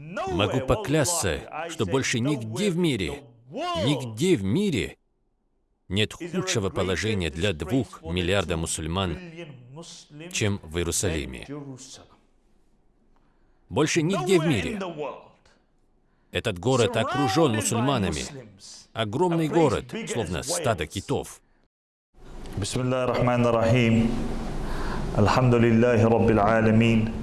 Могу поклясться, что больше нигде в мире, нигде в мире нет худшего положения для двух миллиарда мусульман, чем в Иерусалиме. Больше нигде в мире. Этот город окружен мусульманами. Огромный город, словно стадо китов. Бисмиллахи рахмани рахим. Алхамдулиллахи раббил аламин.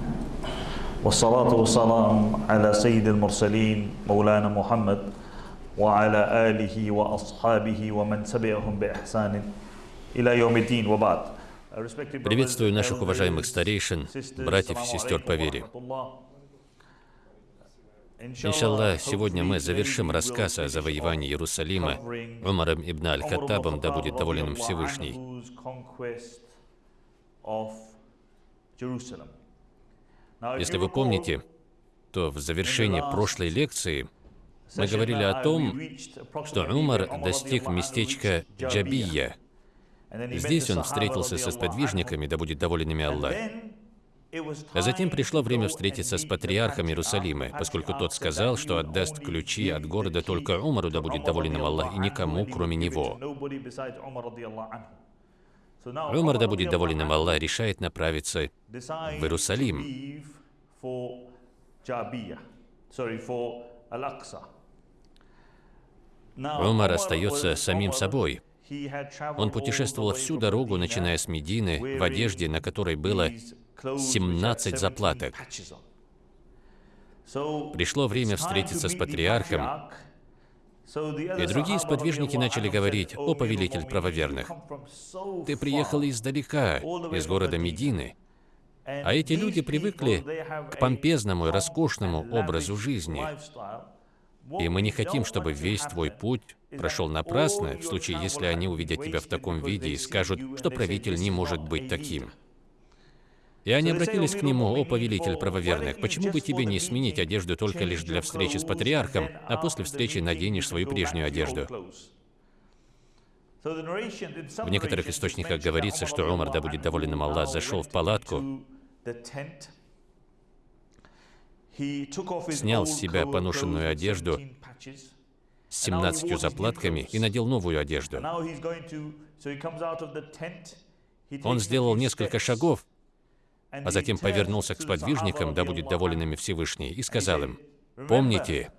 والصلاة والسلام على سيد المرسلين مولانا محمد وعلى آله وأصحابه ومن تبعهم بإحسان إلى يوم الدين وبعد Приветствую наших уважаемых старейшин, братьев и сестер по вере. Иншаллах, сегодня мы завершим рассказ о завоевании Иерусалима Умаром ибн Аль-Хаттабом, да будет доволен им Всевышний. Если вы помните, то в завершении прошлой лекции мы говорили о том, что Умар достиг местечка Джабия. Здесь он встретился со сподвижниками, да будет доволен ими Аллах. А затем пришло время встретиться с патриархом Иерусалима, поскольку тот сказал, что отдаст ключи от города только Умару, да будет доволен им Аллах, и никому, кроме него. Умар, да будет доволен им Аллах, решает направиться в Иерусалим. Умар остается самим собой. Он путешествовал всю дорогу, начиная с Медины, в одежде, на которой было 17 заплаток. Пришло время встретиться с патриархом, и другие сподвижники начали говорить, «О, повелитель правоверных, ты приехал издалека, из города Медины, а эти люди привыкли к помпезному и роскошному образу жизни. И мы не хотим, чтобы весь твой путь прошел напрасно, в случае, если они увидят тебя в таком виде и скажут, что правитель не может быть таким. И они обратились к нему, «О, повелитель правоверных, почему бы тебе не сменить одежду только лишь для встречи с патриархом, а после встречи наденешь свою прежнюю одежду?» В некоторых источниках говорится, что Умар, да будет доволен им Аллах, зашел в палатку, снял с себя поношенную одежду с 17 заплатками и надел новую одежду. Он сделал несколько шагов, а затем повернулся к сподвижникам, да будет доволен ими Всевышний, и сказал им, «Помните,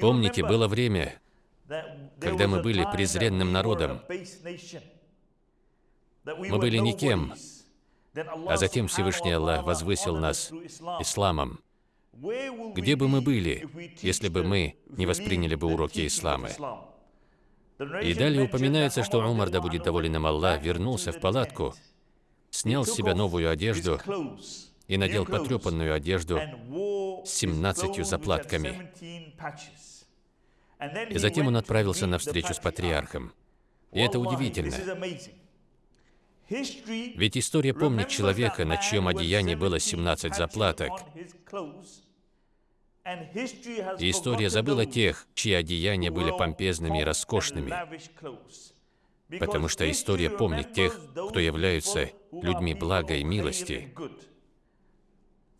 помните, было время, когда мы были презренным народом, мы были никем, а затем Всевышний Аллах возвысил нас исламом. Где бы мы были, если бы мы не восприняли бы уроки ислама? И далее упоминается, что Умар, да будет доволен им Аллах, вернулся в палатку, снял с себя новую одежду и надел потрепанную одежду с 17 заплатками. И затем он отправился на встречу с патриархом. И это удивительно. Ведь история помнит человека, на чьем одеянии было 17 заплаток. И история забыла тех, чьи одеяния были помпезными и роскошными. Потому что история помнит тех, кто являются людьми блага и милости.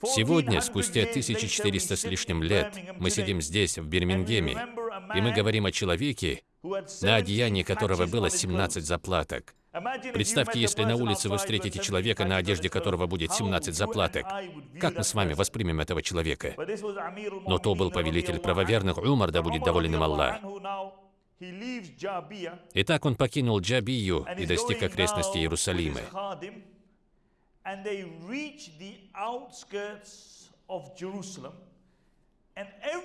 Сегодня, спустя 1400 с лишним лет, мы сидим здесь, в Бирмингеме, и мы говорим о человеке, на одеянии которого было 17 заплаток. Представьте, если на улице вы встретите человека, на одежде которого будет 17 заплаток. Как мы с вами воспримем этого человека? Но то был повелитель правоверных, Умар, да будет доволен им Аллах. Итак, он покинул Джабию и достиг окрестности Иерусалима.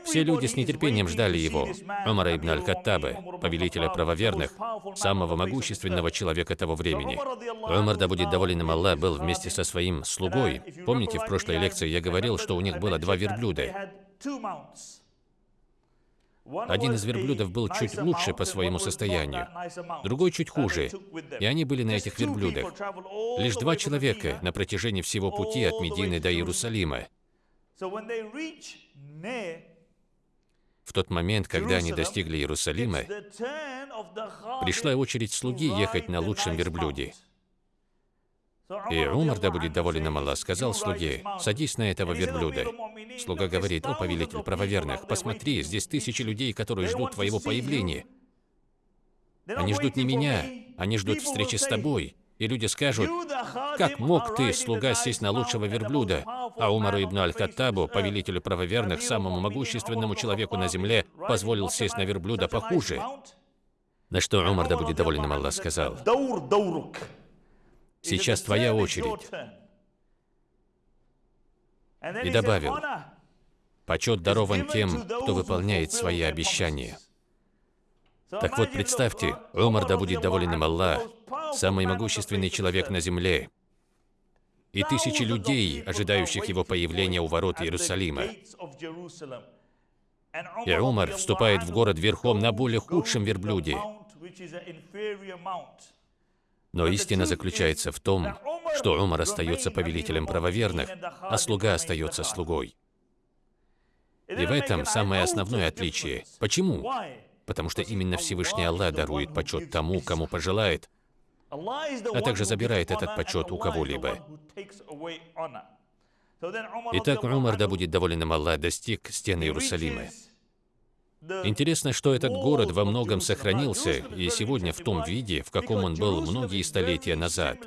Все люди с нетерпением ждали его, Умара ибн Аль-Каттаба, повелителя правоверных, самого могущественного человека того времени. Умар, да будет доволен им Аллах, был вместе со своим слугой. Помните, в прошлой лекции я говорил, что у них было два верблюда. Один из верблюдов был чуть лучше по своему состоянию, другой чуть хуже, и они были на этих верблюдах. Лишь два человека на протяжении всего пути от Медины до Иерусалима. В тот момент, когда они достигли Иерусалима, пришла очередь слуги ехать на лучшем верблюде. И Умар, да будет доволен им Аллах, сказал слуге, «Садись на этого верблюда». Слуга говорит, «О, повелитель правоверных, посмотри, здесь тысячи людей, которые ждут твоего появления. Они ждут не меня, они ждут встречи с тобой. И люди скажут, как мог ты, слуга, сесть на лучшего верблюда? А Умару ибн Аль-Хаттабу, повелителю правоверных, самому могущественному человеку на земле, позволил сесть на верблюда похуже. На что Умар, да будет доволен им Аллах, сказал, «Сейчас твоя очередь». И добавил, «Почет дарован тем, кто выполняет свои обещания». Так вот, представьте, Умар, да будет доволен им Аллах, самый могущественный человек на земле, и тысячи людей, ожидающих его появления у ворот Иерусалима. И Умар вступает в город верхом на более худшем верблюде. Но истина заключается в том, что Умар остается повелителем правоверных, а слуга остается слугой. И в этом самое основное отличие. Почему? потому что именно Всевышний Аллах дарует почет тому, кому пожелает, а также забирает этот почет у кого-либо. Итак, Умар, да будет доволен им Аллах, достиг стены Иерусалима. Интересно, что этот город во многом сохранился, и сегодня в том виде, в каком он был многие столетия назад.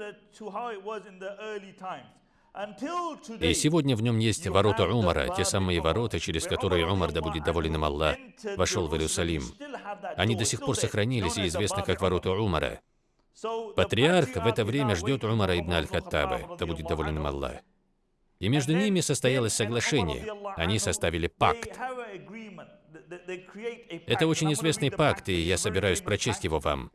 И сегодня в нем есть ворота Умара, те самые ворота, через которые Умар, да будет доволен им Аллах, вошел в Иерусалим. Они до сих пор сохранились и известны как ворота Умара. Патриарх в это время ждет Умара ибн Аль-Хаттаба, да будет доволен им Аллах. И между ними состоялось соглашение. Они составили пакт. Это очень известный пакт, и я собираюсь прочесть его вам.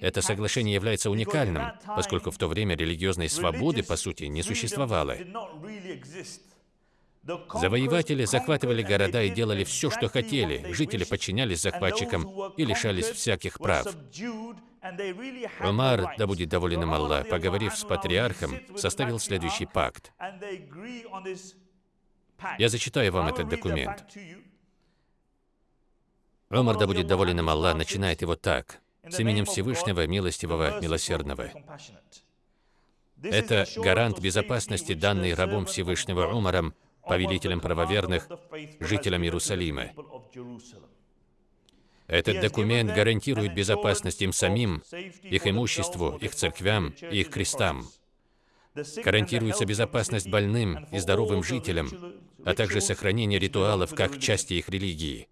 Это соглашение является уникальным, поскольку в то время религиозной свободы, по сути, не существовало. Завоеватели захватывали города и делали все, что хотели. Жители подчинялись захватчикам и лишались всяких прав. Умар, да будет доволен им Аллах, поговорив с патриархом, составил следующий пакт. Я зачитаю вам этот документ. Умар, да будет доволен им Аллах, начинает его так. С именем Всевышнего, Милостивого, Милосердного. Это гарант безопасности, данный рабом Всевышнего Умаром, повелителем правоверных, жителям Иерусалима. Этот документ гарантирует безопасность им самим, их имуществу, их церквям и их крестам. Гарантируется безопасность больным и здоровым жителям, а также сохранение ритуалов как части их религии.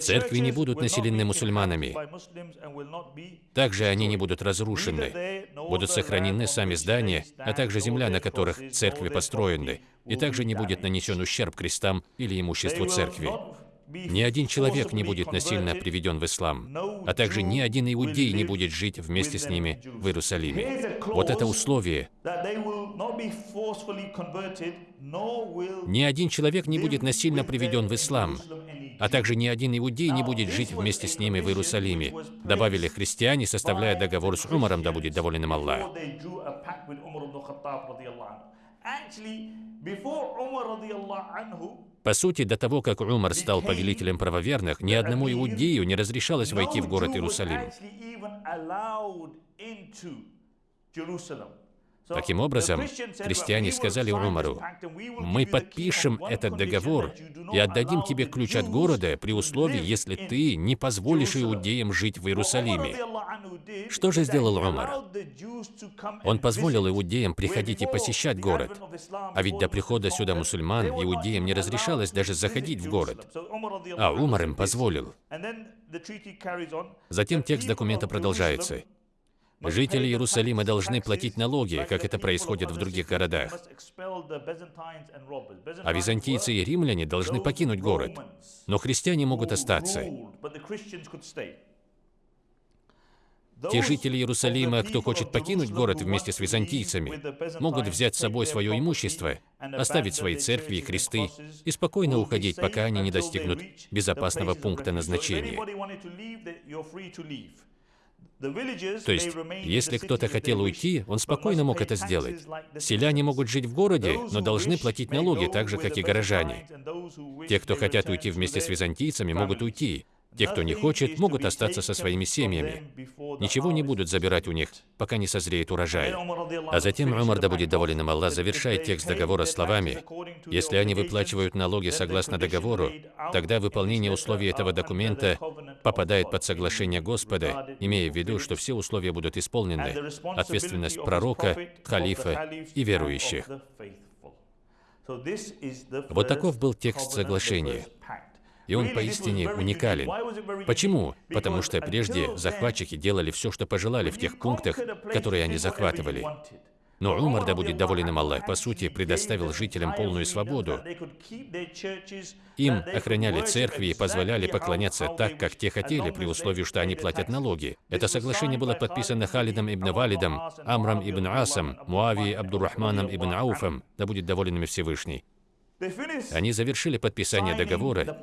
Церкви не будут населены мусульманами. Также они не будут разрушены. Будут сохранены сами здания, а также земля, на которых церкви построены. И также не будет нанесен ущерб крестам или имуществу церкви. Ни один человек не будет насильно приведен в ислам, а также ни один иудей не будет жить вместе с ними в Иерусалиме. Вот это условие. Ни один человек не будет насильно приведен в ислам, а также ни один иудей не будет жить вместе с ними в Иерусалиме. Добавили христиане, составляя договор с Умаром, да будет доволен им Аллах. По сути, до того, как Умар стал повелителем правоверных, ни одному иудею не разрешалось войти в город Иерусалим. Таким образом, христиане сказали Умару, «Мы подпишем этот договор и отдадим тебе ключ от города при условии, если ты не позволишь иудеям жить в Иерусалиме». Что же сделал Умар? Он позволил иудеям приходить и посещать город. А ведь до прихода сюда мусульман иудеям не разрешалось даже заходить в город. А Умар им позволил. Затем текст документа продолжается. Жители Иерусалима должны платить налоги, как это происходит в других городах. А византийцы и римляне должны покинуть город, но христиане могут остаться. Те жители Иерусалима, кто хочет покинуть город вместе с византийцами, могут взять с собой свое имущество, оставить свои церкви и кресты и спокойно уходить, пока они не достигнут безопасного пункта назначения. То есть, если кто-то хотел уйти, он спокойно мог это сделать. Селяне могут жить в городе, но должны платить налоги так же, как и горожане. Те, кто хотят уйти вместе с византийцами, могут уйти. Те, кто не хочет, могут остаться со своими семьями. Ничего не будут забирать у них, пока не созреет урожай. А затем Умар, да будет доволен им Аллах, завершает текст договора словами, «Если они выплачивают налоги согласно договору, тогда выполнение условий этого документа попадает под соглашение Господа, имея в виду, что все условия будут исполнены, ответственность пророка, халифа и верующих». Вот таков был текст соглашения. И он поистине уникален. Почему? Потому что прежде захватчики делали все, что пожелали в тех пунктах, которые они захватывали. Но Умар, да будет доволен им Аллах, по сути, предоставил жителям полную свободу. Им охраняли церкви и позволяли поклоняться так, как те хотели, при условии, что они платят налоги. Это соглашение было подписано Халидом ибн Валидом, Амром ибн Асом, Муавией Абдуррахманом ибн Ауфом, да будет доволен ими Всевышний. Они завершили подписание договора,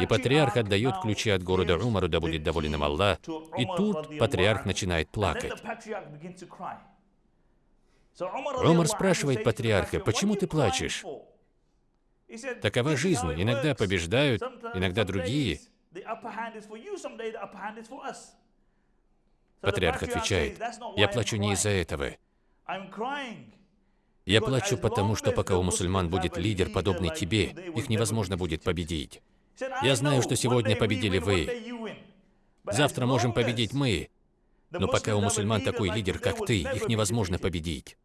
и патриарх отдает ключи от города Умару, да будет доволен им Аллах. И тут патриарх начинает плакать. Умар спрашивает патриарха, почему ты плачешь? Такова жизнь. Иногда побеждают, иногда другие. Патриарх отвечает, я плачу не из-за этого. Я плачу потому, что пока у мусульман будет лидер, подобный тебе, их невозможно будет победить. Я знаю, что сегодня победили вы. Завтра можем победить мы. Но пока у мусульман такой лидер, как ты, их невозможно победить.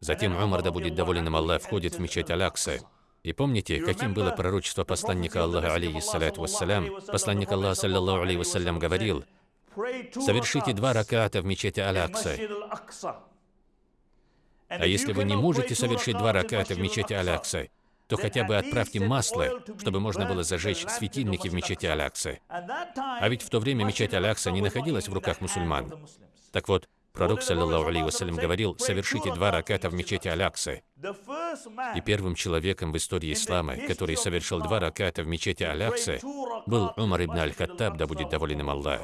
Затем Умар, да будет доволен им Аллах, входит в мечеть Алякса. И помните, каким было пророчество посланника Аллаха, алейхиссалату вассалям? Посланник Аллаха, саллаллаху алейхи вассалям, говорил, «Совершите два раката в мечети Алякса, а если вы не можете совершить два раката в мечети Алякса, то хотя бы отправьте масло, чтобы можно было зажечь светильники в мечети Алякса. А ведь в то время мечеть Алякса не находилась в руках мусульман. Так вот, пророк, саллиллаху вассалям, говорил, совершите два раката в мечети Алякса. И первым человеком в истории ислама, который совершил два раката в мечети Алякса, был Умар ибн аль-Хаттаб, да будет доволен им Аллах.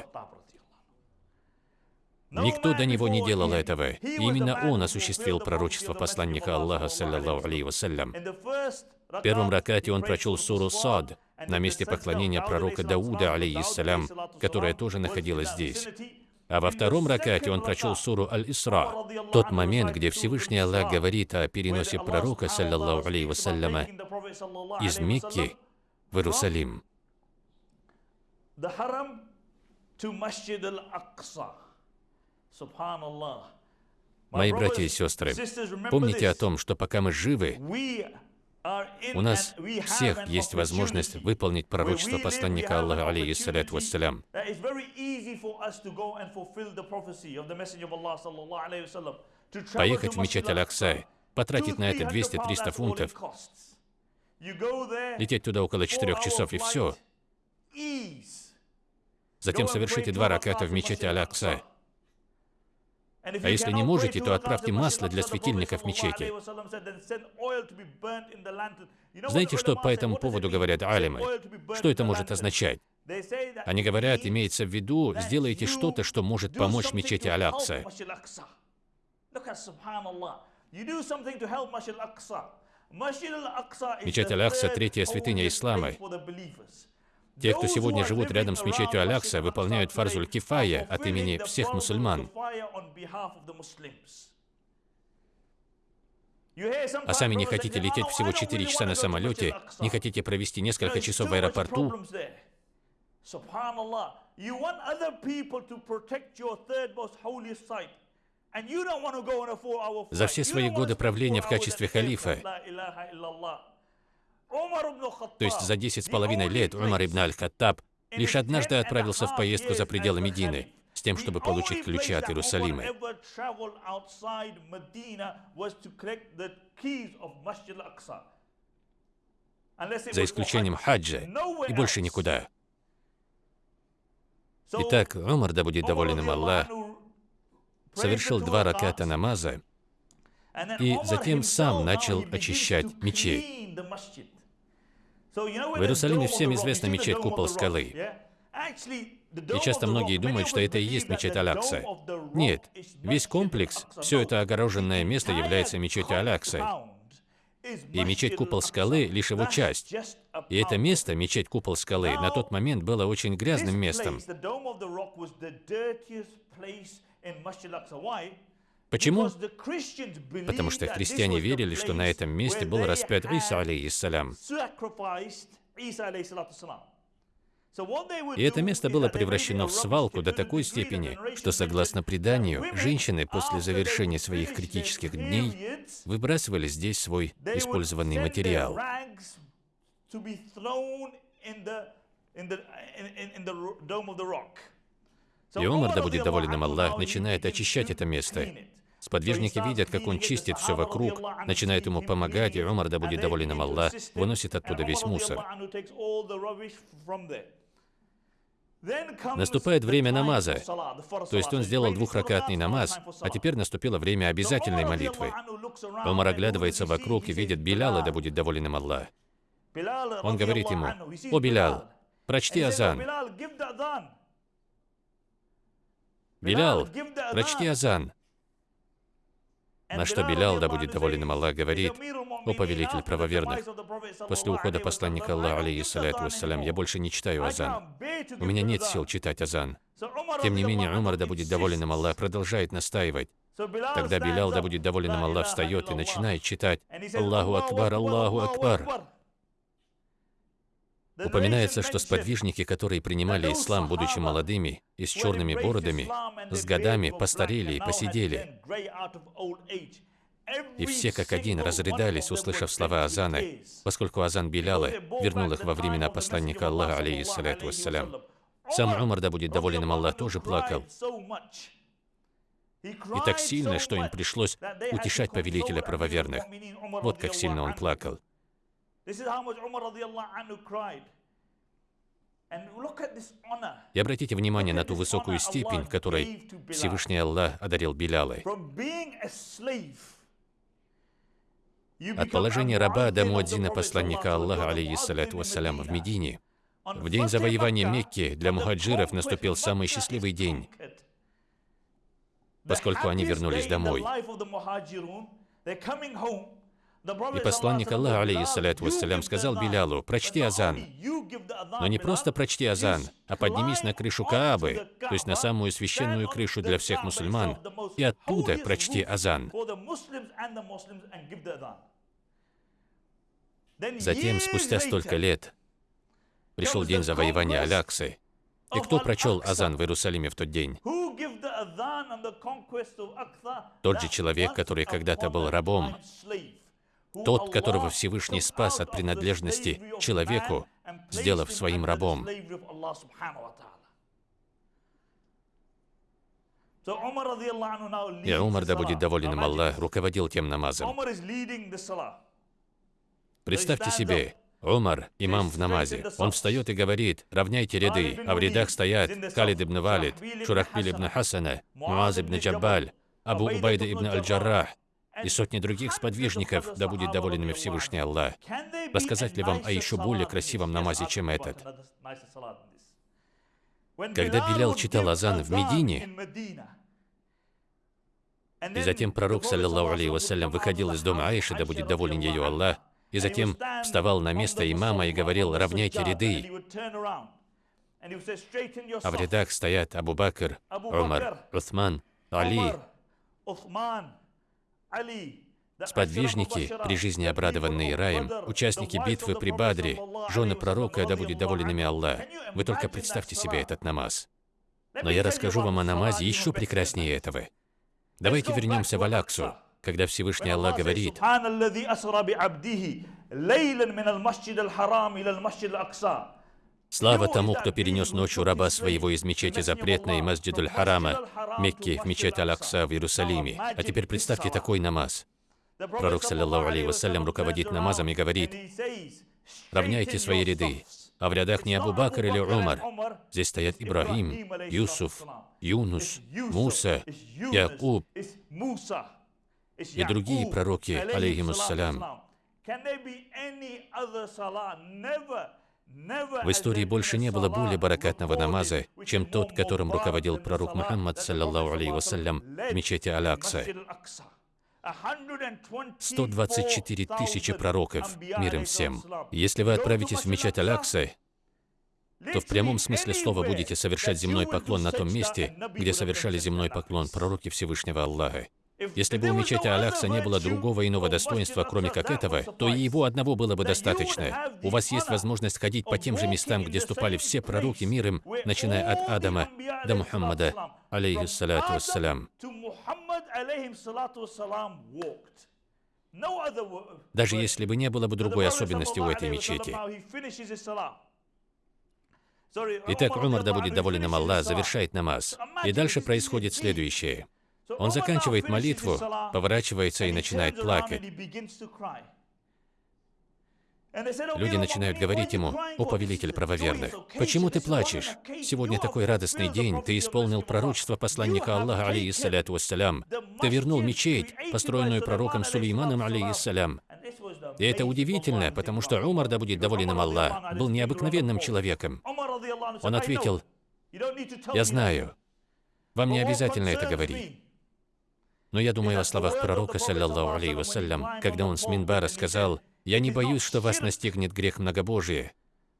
Никто до него не делал этого. И именно он осуществил пророчество посланника Аллаха, саллиллаху вассалям. В первом ракате он прочел суру Сад на месте поклонения пророка Дауда, алейхиссалям, которая тоже находилась здесь. А во втором ракате он прочел суру Аль-Исра, тот момент, где Всевышний Аллах говорит о переносе пророка, саллиллаху алейhi вассаляма, из Мекки в Иерусалим. Мои братья и сестры, помните о том, что пока мы живы, у нас всех есть возможность выполнить пророчество посланника Аллаха, алейхиссаляту вассалям. Поехать в мечеть Аль-Акса, потратить на это 200-300 фунтов, лететь туда около 4 часов и все. Затем совершите два раката в мечети Аль-Акса. А если не можете, то отправьте масло для светильников в мечети. Знаете, что по этому поводу говорят алимы? Что это может означать? Они говорят, имеется в виду, сделайте что-то, что может помочь мечети Алякса. Мечеть Алякса – третья святыня ислама. Те, кто сегодня живут рядом с мечетью Алякса, выполняют фарзуль кифая от имени всех мусульман. А сами не хотите лететь всего 4 часа на самолете, не хотите провести несколько часов в аэропорту. За все свои годы правления в качестве халифа то есть за десять с половиной лет Умар ибн аль-Хаттаб лишь однажды отправился в поездку за пределы Медины, с тем, чтобы получить ключи от Иерусалима. За исключением хаджа и больше никуда. Итак, Умар, да будет доволен им Аллах, совершил два раката намаза и затем сам начал очищать мечеть. В Иерусалиме всем известна мечеть Купол Скалы. И часто многие думают, что это и есть мечеть Алякса. Нет, весь комплекс, все это огороженное место является мечетью Алякса. И мечеть Купол Скалы лишь его часть. И это место, мечеть Купол Скалы, на тот момент было очень грязным местом. Почему? Потому что христиане верили, что на этом месте был распят Иса, алейхиссалям. И это место было превращено в свалку до такой степени, что, согласно преданию, женщины после завершения своих критических дней выбрасывали здесь свой использованный материал. И Омар, да будет доволен им Аллах, начинает очищать это место. Сподвижники видят, как он чистит все вокруг, начинает ему помогать, и Умар, да будет доволен им Аллах, выносит оттуда весь мусор. Наступает время намаза, то есть он сделал двухракатный намаз, а теперь наступило время обязательной молитвы. Умар оглядывается вокруг и видит Биляла, да будет доволен им Аллах. Он говорит ему, «О, Билял, прочти азан». Билял, прочти азан. На что Белял, да будет доволен им Аллах, говорит, «О повелитель правоверных, после ухода посланника Аллаха, алейхиссалату вассалям, я больше не читаю азан. У меня нет сил читать азан». Тем не менее, Умар, да будет доволен им Аллах, продолжает настаивать. Тогда Белял, да будет доволен им Аллах, встает и начинает читать «Аллаху Акбар, Аллаху Акбар». Упоминается, что сподвижники, которые принимали ислам, будучи молодыми и с черными бородами, с годами постарели и посидели. И все как один разрыдались, услышав слова Азана, поскольку Азан Биляла вернул их во времена посланника Аллаха, алейхиссалату вассалям. Сам Умар, да будет доволен им Аллах, тоже плакал. И так сильно, что им пришлось утешать повелителя правоверных. Вот как сильно он плакал. И обратите внимание на ту высокую степень, которой Всевышний Аллах одарил Белялой. От положения раба до муадзина посланника Аллаха, алейхиссалату вассалям, в Медине, в день завоевания Мекки для мухаджиров наступил самый счастливый день, поскольку они вернулись домой. И посланник Аллаха, алейхиссалату вассалям, сказал Билялу, прочти азан. Но не просто прочти азан, а поднимись на крышу Каабы, то есть на самую священную крышу для всех мусульман, и оттуда прочти азан. Затем, спустя столько лет, пришел день завоевания Аляксы. И кто прочел азан в Иерусалиме в тот день? Тот же человек, который когда-то был рабом, тот, которого Всевышний спас от принадлежности человеку, сделав своим рабом. И Умар, да будет доволен им Аллах, руководил тем намазом. Представьте себе, Умар, имам в намазе. Он встает и говорит, равняйте ряды, а в рядах стоят Халид ибн Валид, Шурахбиль ибн Хасана, Муаз ибн Джаббаль, Абу Убайда ибн Аль-Джаррах, и сотни других сподвижников, да будет доволен ими Всевышний Аллах. Рассказать ли вам о еще более красивом намазе, чем этот? Когда Билял читал азан в Медине, и затем пророк, саллиллаху алейхи вассалям, выходил из дома Аиши, да будет доволен ее Аллах, и затем вставал на место имама и говорил, равняйте ряды. А в рядах стоят Абу Бакр, Умар, Уthман, Али, Сподвижники, при жизни обрадованные раем, участники битвы при Бадре, жены пророка, да будет доволен ими Аллах. Вы только представьте себе этот намаз. Но я расскажу вам о намазе еще прекраснее этого. Давайте вернемся в Аляксу, когда Всевышний Аллах говорит, Слава тому, кто перенес ночью раба своего из мечети запретной Масджидуль Харама, Мекки, в мечеть Аль-Акса в Иерусалиме. А теперь представьте такой намаз. Пророк, саллиллаху алейхи вассалям, руководит намазом и говорит, равняйте свои ряды, а в рядах не Абу Бакр или Умар. Здесь стоят Ибрагим, Юсуф, Юнус, Муса, Якуб и другие пророки, алейхимуссалям. В истории больше не было более баракатного намаза, чем тот, которым руководил пророк Мухаммад, саллаллаху алейхи вассалям, в мечети Аль-Акса. 124 тысячи пророков, мир им всем. Если вы отправитесь в мечеть Алякса, то в прямом смысле слова будете совершать земной поклон на том месте, где совершали земной поклон пророки Всевышнего Аллаха. Если бы у мечети Аляхса не было другого иного достоинства, кроме как этого, то и его одного было бы достаточно. У вас есть возможность ходить по тем же местам, где ступали все пророки мир им, начиная от Адама до Мухаммада, алейхиссалату вассалям. Даже если бы не было бы другой особенности у этой мечети. Итак, Умар, да будет доволен им Аллах, завершает намаз. И дальше происходит следующее. Он заканчивает молитву, поворачивается и начинает плакать. Люди начинают говорить ему, «О, повелитель правоверных, почему ты плачешь? Сегодня такой радостный день, ты исполнил пророчество посланника Аллаха, алейхиссаляту вассалям. Ты вернул мечеть, построенную пророком Сулейманом, алейхиссалям. И это удивительно, потому что Умар, да будет доволен им Аллах, был необыкновенным человеком. Он ответил, «Я знаю, вам не обязательно это говорить. Но я думаю о словах пророка, саллаллаху алейхи вассалям, когда он с Минбара сказал, «Я не боюсь, что вас настигнет грех многобожия,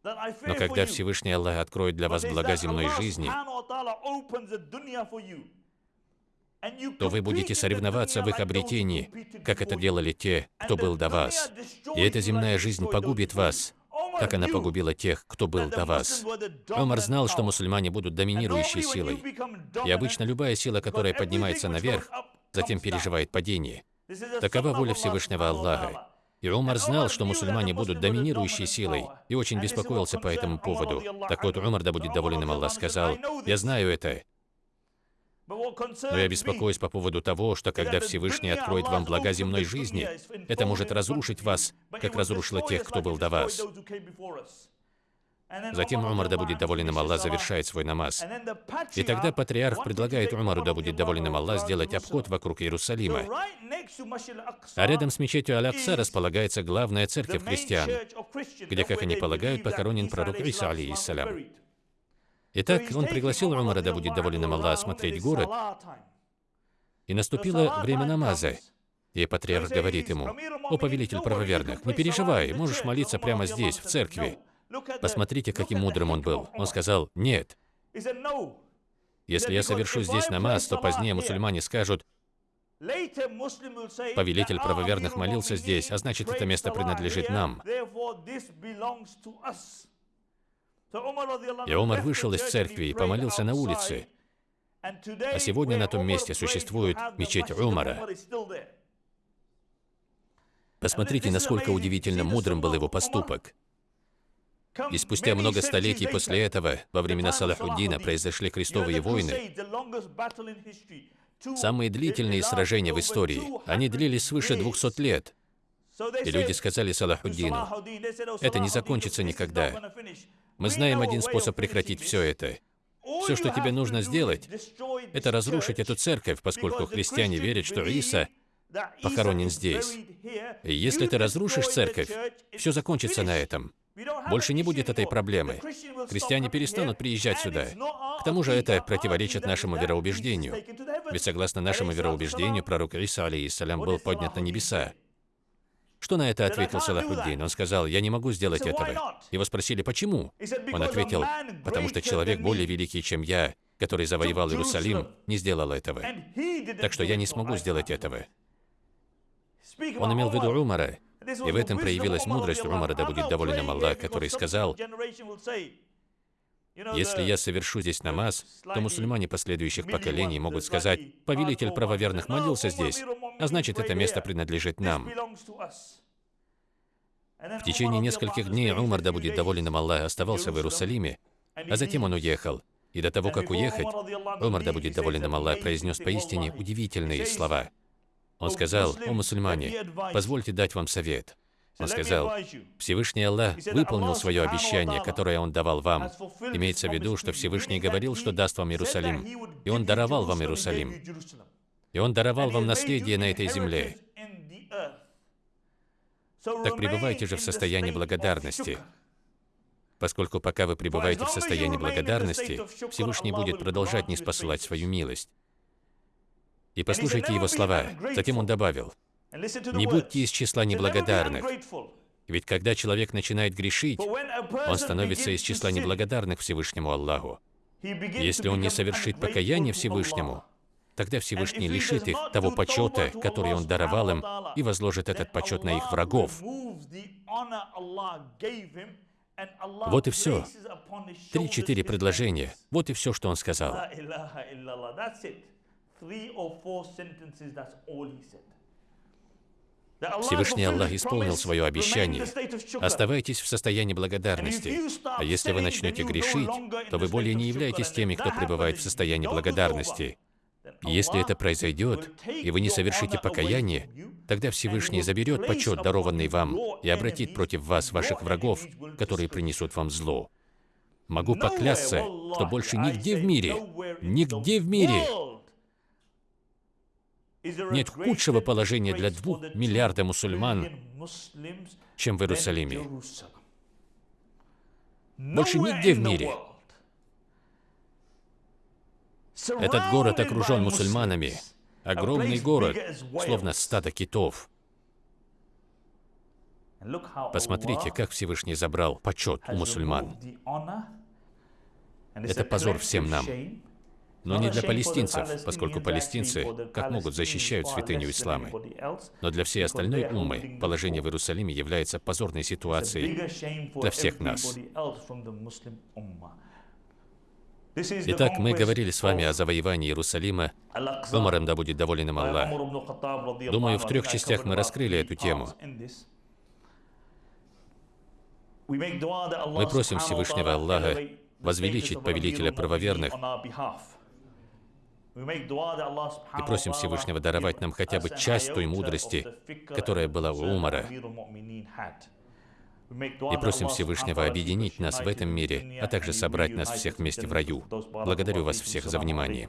но когда Всевышний Аллах откроет для вас блага земной жизни, то вы будете соревноваться в их обретении, как это делали те, кто был до вас. И эта земная жизнь погубит вас, как она погубила тех, кто был до вас. Омар знал, что мусульмане будут доминирующей силой. И обычно любая сила, которая поднимается наверх, затем переживает падение. Такова воля Всевышнего Аллаха. И Умар знал, что мусульмане будут доминирующей силой, и очень беспокоился по этому поводу. Так вот, Умар, да будет доволен им Аллах, сказал, «Я знаю это, но я беспокоюсь по поводу того, что когда Всевышний откроет вам блага земной жизни, это может разрушить вас, как разрушило тех, кто был до вас. Затем Умар, да будет доволен им Аллах, завершает свой намаз. И тогда патриарх предлагает Умару, да будет доволен им Аллах, сделать обход вокруг Иерусалима. А рядом с мечетью Алякса располагается главная церковь христиан, где, как они полагают, похоронен пророк Иса, алейхиссалям. Итак, он пригласил Умара, да будет доволен им Аллах, осмотреть город, и наступило время намаза. И патриарх говорит ему, «О, повелитель правоверных, не переживай, можешь молиться прямо здесь, в церкви». Посмотрите, каким мудрым он был. Он сказал, нет. Если я совершу здесь намаз, то позднее мусульмане скажут, повелитель правоверных молился здесь, а значит, это место принадлежит нам. И Умар вышел из церкви и помолился на улице. А сегодня на том месте существует мечеть Умара. Посмотрите, насколько удивительно мудрым был его поступок. И спустя много столетий после этого, во времена Салахуддина, произошли крестовые войны. Самые длительные сражения в истории. Они длились свыше 200 лет. И люди сказали Салахуддину, это не закончится никогда. Мы знаем один способ прекратить все это. Все, что тебе нужно сделать, это разрушить эту церковь, поскольку христиане верят, что Иса похоронен здесь. И если ты разрушишь церковь, все закончится на этом. Больше не будет этой проблемы. Христиане перестанут приезжать сюда. К тому же это противоречит нашему вероубеждению. Ведь согласно нашему вероубеждению, пророк Иса, алейхиссалям, был поднят на небеса. Что на это ответил Салахуддин? Он сказал, я не могу сделать этого. Его спросили, почему? Он ответил, потому что человек более великий, чем я, который завоевал Иерусалим, не сделал этого. Так что я не смогу сделать этого. Он имел в виду Умара, и в этом проявилась мудрость Умара, да будет доволен Аллах, который сказал, если я совершу здесь намаз, то мусульмане последующих поколений могут сказать, повелитель правоверных молился здесь, а значит, это место принадлежит нам. В течение нескольких дней Умар, да будет доволен им Аллах, оставался в Иерусалиме, а затем он уехал. И до того, как уехать, Умар, да будет доволен им Аллах, произнес поистине удивительные слова – он сказал, «О мусульмане, позвольте дать вам совет». Он сказал, Всевышний Аллах выполнил свое обещание, которое Он давал вам. Имеется в виду, что Всевышний говорил, что даст вам Иерусалим. И Он даровал вам Иерусалим. И Он даровал вам наследие на этой земле. Так пребывайте же в состоянии благодарности. Поскольку пока вы пребываете в состоянии благодарности, Всевышний будет продолжать не спосылать свою милость. И послушайте его слова. Затем он добавил, «Не будьте из числа неблагодарных, ведь когда человек начинает грешить, он становится из числа неблагодарных Всевышнему Аллаху. Если он не совершит покаяние Всевышнему, тогда Всевышний лишит их того почета, который он даровал им, и возложит этот почет на их врагов. Вот и все. Три-четыре предложения. Вот и все, что он сказал. Всевышний Аллах исполнил свое обещание. Оставайтесь в состоянии благодарности. А если вы начнете грешить, то вы более не являетесь теми, кто пребывает в состоянии благодарности. Если это произойдет, и вы не совершите покаяние, тогда Всевышний заберет почет, дарованный вам, и обратит против вас ваших врагов, которые принесут вам зло. Могу поклясться, что больше нигде в мире, нигде в мире нет худшего положения для двух миллиарда мусульман, чем в Иерусалиме. Больше нигде в мире. Этот город окружен мусульманами. Огромный город, словно стадо китов. Посмотрите, как Всевышний забрал почет у мусульман. Это позор всем нам. Но не для палестинцев, поскольку палестинцы как могут защищают святыню ислама. Но для всей остальной уммы положение в Иерусалиме является позорной ситуацией для всех нас. Итак, мы говорили с вами о завоевании Иерусалима. Умаром да будет доволен им Аллах. Думаю, в трех частях мы раскрыли эту тему. Мы просим Всевышнего Аллаха возвеличить повелителя правоверных и просим Всевышнего даровать нам хотя бы часть той мудрости, которая была у Умара. И просим Всевышнего объединить нас в этом мире, а также собрать нас всех вместе в раю. Благодарю вас всех за внимание.